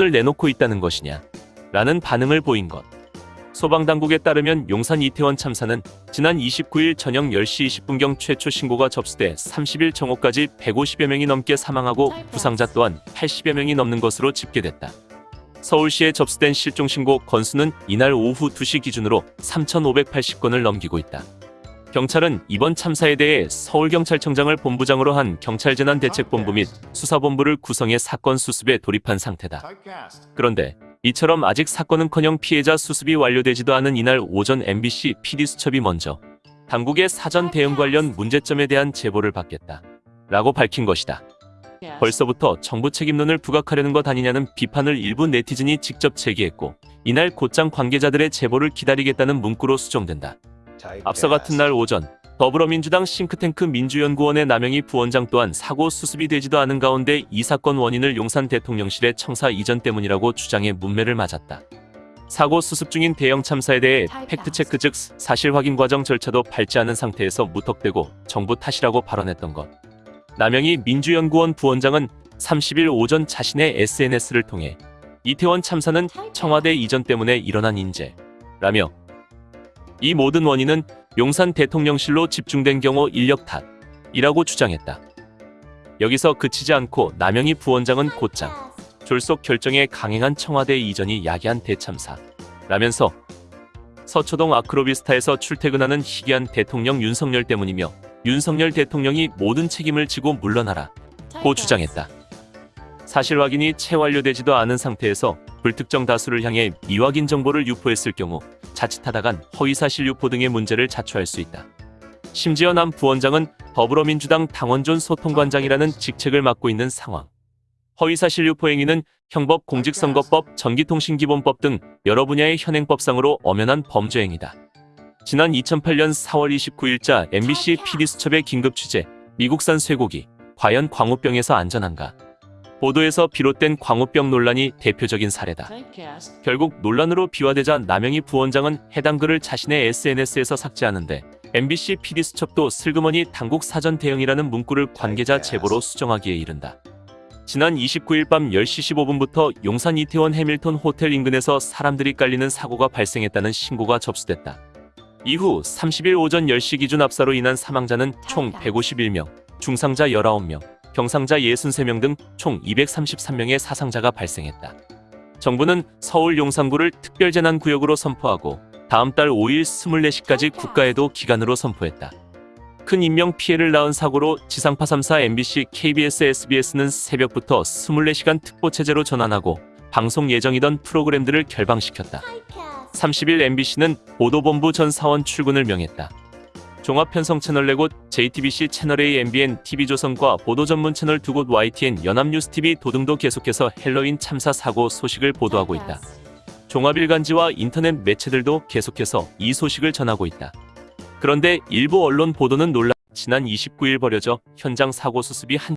을 내놓고 있다는 것이냐 라는 반응을 보인 것. 소방당국에 따르면 용산 이태원 참사는 지난 29일 저녁 10시 20분경 최초 신고가 접수돼 30일 정오까지 150여 명이 넘게 사망하고 부상자 또한 80여 명이 넘는 것으로 집계됐다. 서울시에 접수된 실종 신고 건수는 이날 오후 2시 기준으로 3,580건을 넘기고 있다. 경찰은 이번 참사에 대해 서울경찰청장을 본부장으로 한 경찰재난대책본부 및 수사본부를 구성해 사건 수습에 돌입한 상태다. 그런데 이처럼 아직 사건은커녕 피해자 수습이 완료되지도 않은 이날 오전 MBC PD수첩이 먼저 당국의 사전 대응 관련 문제점에 대한 제보를 받겠다. 라고 밝힌 것이다. 벌써부터 정부 책임론을 부각하려는 것 아니냐는 비판을 일부 네티즌이 직접 제기했고 이날 곧장 관계자들의 제보를 기다리겠다는 문구로 수정된다. 앞서 같은 날 오전 더불어민주당 싱크탱크 민주연구원의 남영희 부원장 또한 사고 수습이 되지도 않은 가운데 이 사건 원인을 용산 대통령실의 청사 이전 때문이라고 주장해 문매를 맞았다. 사고 수습 중인 대형 참사에 대해 팩트체크 즉 사실 확인 과정 절차도 밟지 않은 상태에서 무턱대고 정부 탓이라고 발언했던 것. 남영희 민주연구원 부원장은 30일 오전 자신의 SNS를 통해 이태원 참사는 청와대 이전 때문에 일어난 인재라며 이 모든 원인은 용산 대통령실로 집중된 경우 인력 탓이라고 주장했다. 여기서 그치지 않고 남영희 부원장은 곧장 졸속 결정에 강행한 청와대 이전이 야기한 대참사 라면서 서초동 아크로비스타에서 출퇴근하는 희귀한 대통령 윤석열 때문이며 윤석열 대통령이 모든 책임을 지고 물러나라 고 주장했다. 사실 확인이 채 완료되지도 않은 상태에서 불특정 다수를 향해 미확인 정보를 유포했을 경우 자칫하다간 허위사실 유포 등의 문제를 자초할 수 있다. 심지어 남 부원장은 더불어민주당 당원존 소통관장이라는 직책을 맡고 있는 상황. 허위사실 유포 행위는 형법, 공직선거법, 전기통신기본법 등 여러 분야의 현행법상으로 엄연한 범죄 행위다. 지난 2008년 4월 29일자 MBC PD수첩의 긴급 취재, 미국산 쇠고기, 과연 광우병에서 안전한가? 보도에서 비롯된 광우병 논란이 대표적인 사례다. 결국 논란으로 비화되자 남영희 부원장은 해당 글을 자신의 SNS에서 삭제하는데 MBC PD수첩도 슬그머니 당국 사전 대응이라는 문구를 관계자 제보로 수정하기에 이른다. 지난 29일 밤 10시 15분부터 용산 이태원 해밀턴 호텔 인근에서 사람들이 깔리는 사고가 발생했다는 신고가 접수됐다. 이후 30일 오전 10시 기준 압사로 인한 사망자는 총 151명, 중상자 19명, 경상자 63명 등 총 233명의 사상자가 발생했다. 정부는 서울 용산구를 특별재난구역으로 선포하고 다음 달 5일 24시까지 국가에도 기간으로 선포했다. 큰 인명 피해를 낳은 사고로 지상파 3사 MBC, KBS, SBS는 새벽부터 24시간 특보 체제로 전환하고 방송 예정이던 프로그램들을 결방시켰다. 30일 MBC는 보도본부 전 사원 출근을 명했다. 종합편성 채널 4곳, JTBC 채널A, MBN, TV조선과 보도 전문 채널 2곳 YTN, 연합뉴스TV 도등도 계속해서 헬로윈 참사 사고 소식을 보도하고 있다. 종합일간지와 인터넷 매체들도 계속해서 이 소식을 전하고 있다. 그런데 일부 언론 보도는 논란, 지난 29일 벌여져 현장 사고 수습이 한